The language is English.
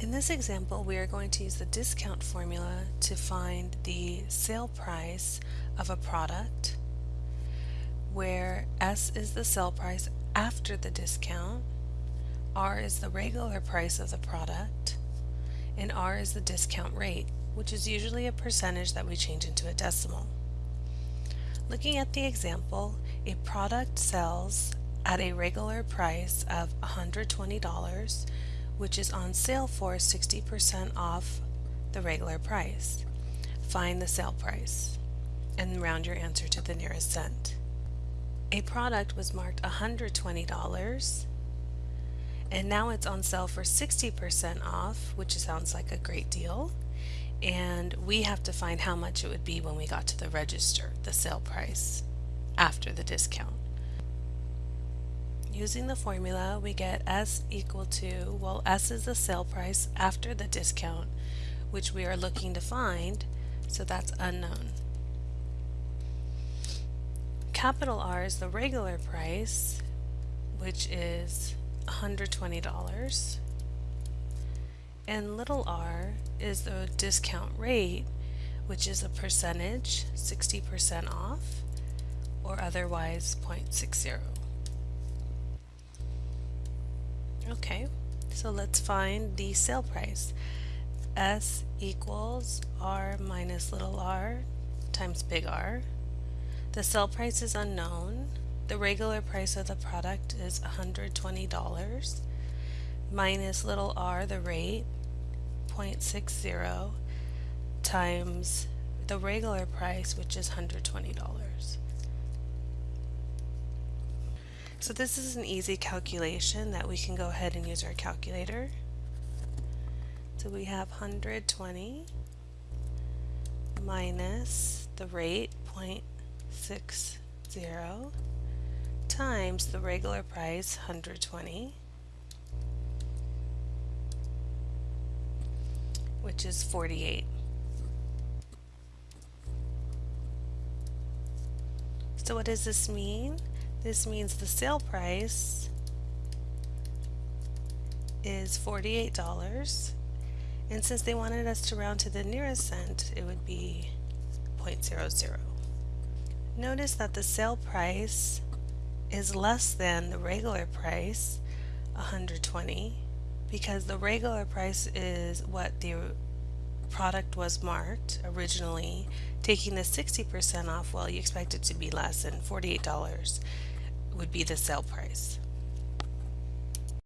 In this example, we are going to use the discount formula to find the sale price of a product, where S is the sale price after the discount, R is the regular price of the product, and R is the discount rate, which is usually a percentage that we change into a decimal. Looking at the example, a product sells at a regular price of $120 which is on sale for 60% off the regular price. Find the sale price and round your answer to the nearest cent. A product was marked $120 and now it's on sale for 60% off, which sounds like a great deal. And we have to find how much it would be when we got to the register, the sale price, after the discount. Using the formula, we get S equal to, well, S is the sale price after the discount, which we are looking to find, so that's unknown. Capital R is the regular price, which is $120. And little r is the discount rate, which is a percentage, 60% off, or otherwise 0.60. Okay, so let's find the sale price. S equals R minus little r times big R. The sale price is unknown. The regular price of the product is $120 minus little r, the rate, 0.60 times the regular price, which is $120. So this is an easy calculation that we can go ahead and use our calculator. So we have 120 minus the rate 0.60 times the regular price 120 which is 48. So what does this mean? This means the sale price is $48 and since they wanted us to round to the nearest cent it would be 0.00. Notice that the sale price is less than the regular price 120 because the regular price is what the product was marked originally taking the 60% off well you expect it to be less than $48 would be the sale price.